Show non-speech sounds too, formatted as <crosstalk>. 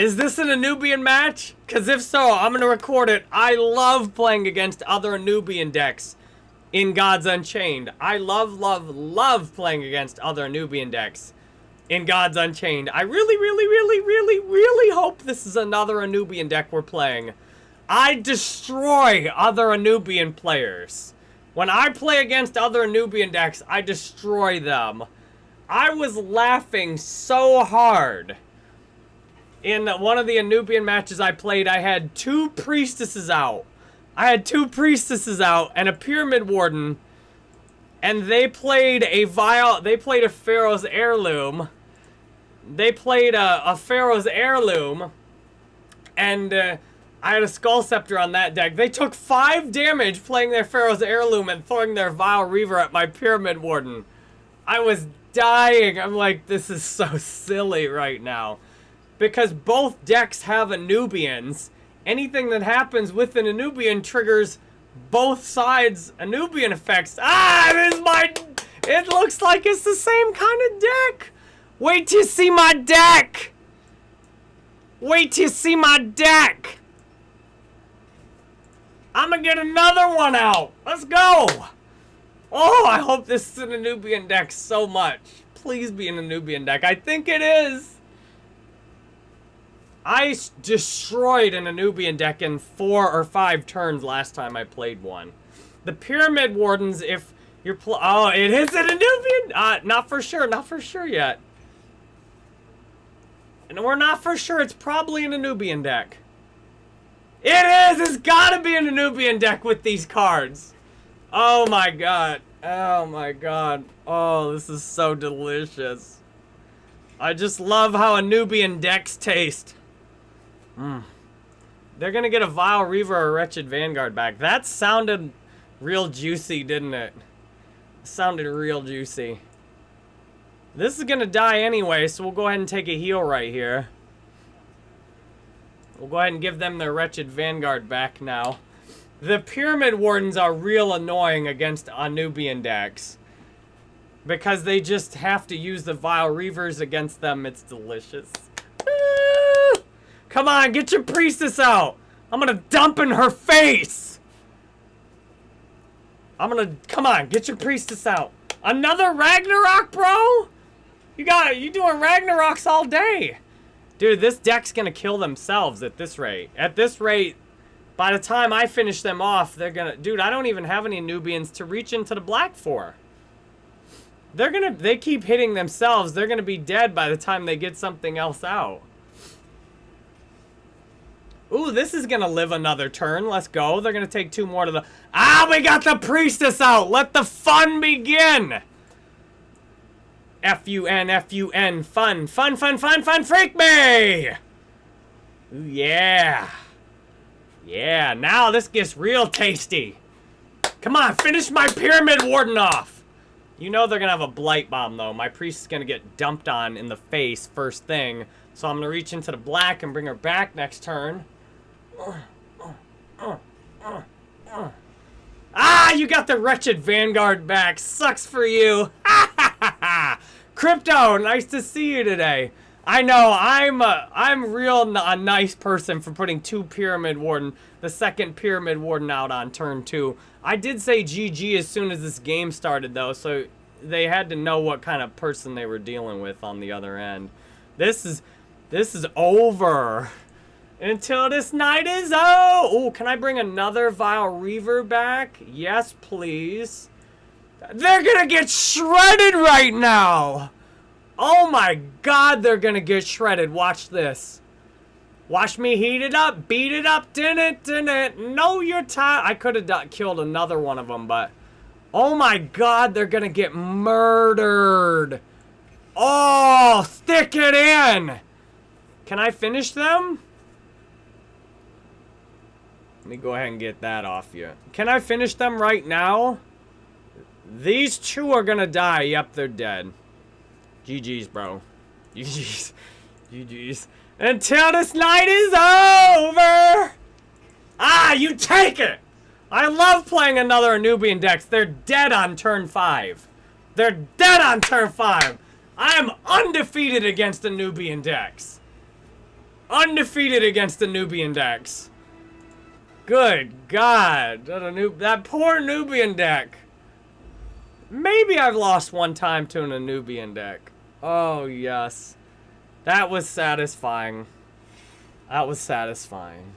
Is this an Anubian match? Because if so, I'm going to record it. I love playing against other Anubian decks in Gods Unchained. I love, love, love playing against other Anubian decks in Gods Unchained. I really, really, really, really, really hope this is another Anubian deck we're playing. I destroy other Anubian players. When I play against other Anubian decks, I destroy them. I was laughing so hard. In one of the Anubian matches I played, I had two priestesses out. I had two priestesses out and a pyramid warden. And they played a vial, they played a Pharaoh's heirloom. They played a, a Pharaoh's heirloom. And uh, I had a Skull Scepter on that deck. They took five damage playing their Pharaoh's heirloom and throwing their Vile Reaver at my pyramid warden. I was dying. I'm like, this is so <laughs> silly right now. Because both decks have Anubians anything that happens with an Anubian triggers both sides Anubian effects. Ah, it is my... It looks like it's the same kind of deck. Wait till you see my deck. Wait till you see my deck. I'm gonna get another one out. Let's go. Oh, I hope this is an Anubian deck so much. Please be an Anubian deck. I think it is. I destroyed an Anubian deck in four or five turns last time I played one. The Pyramid Wardens, if you're Oh, it is an Anubian? Uh, not for sure, not for sure yet. And we're not for sure, it's probably an Anubian deck. It is! It's gotta be an Anubian deck with these cards. Oh my god. Oh my god. Oh, this is so delicious. I just love how Anubian decks taste. Mm. They're gonna get a Vile Reaver or Wretched Vanguard back. That sounded real juicy, didn't it? sounded real juicy. This is gonna die anyway, so we'll go ahead and take a heal right here. We'll go ahead and give them their Wretched Vanguard back now. The Pyramid Wardens are real annoying against Anubian decks. Because they just have to use the Vile Reavers against them. It's delicious. Come on, get your priestess out. I'm gonna dump in her face. I'm gonna, come on, get your priestess out. Another Ragnarok, bro? You got, you doing Ragnaroks all day. Dude, this deck's gonna kill themselves at this rate. At this rate, by the time I finish them off, they're gonna, dude, I don't even have any Nubians to reach into the black for. They're gonna, they keep hitting themselves. They're gonna be dead by the time they get something else out. Ooh, this is gonna live another turn. Let's go. They're gonna take two more to the... Ah, we got the priestess out! Let the fun begin! F-U-N, F-U-N, fun, fun, fun, fun, fun, freak me! Yeah. Yeah, now this gets real tasty. Come on, finish my Pyramid Warden off! You know they're gonna have a Blight Bomb, though. My priest is gonna get dumped on in the face first thing. So I'm gonna reach into the black and bring her back next turn. Ah, you got the wretched Vanguard back. Sucks for you. <laughs> Crypto, nice to see you today. I know, I'm a, I'm real a nice person for putting two Pyramid Warden, the second Pyramid Warden out on turn two. I did say GG as soon as this game started though, so they had to know what kind of person they were dealing with on the other end. This is, this is over. Until this night is oh! Oh, can I bring another Vile Reaver back? Yes, please. They're gonna get shredded right now! Oh my god, they're gonna get shredded. Watch this. Watch me heat it up, beat it up, din it. No, you're tired I could have killed another one of them, but... Oh my god, they're gonna get murdered. Oh, stick it in! Can I finish them? Let me go ahead and get that off you. Can I finish them right now? These two are gonna die. Yep, they're dead. GG's, bro. <laughs> GG's. GG's. Until this night is over! Ah, you take it! I love playing another Anubian decks. They're dead on turn 5. They're dead on turn 5. I am undefeated against Anubian decks. Undefeated against the Nubian decks. Good God. That, a new, that poor Nubian deck. Maybe I've lost one time to an Nubian deck. Oh, yes. That was satisfying. That was satisfying.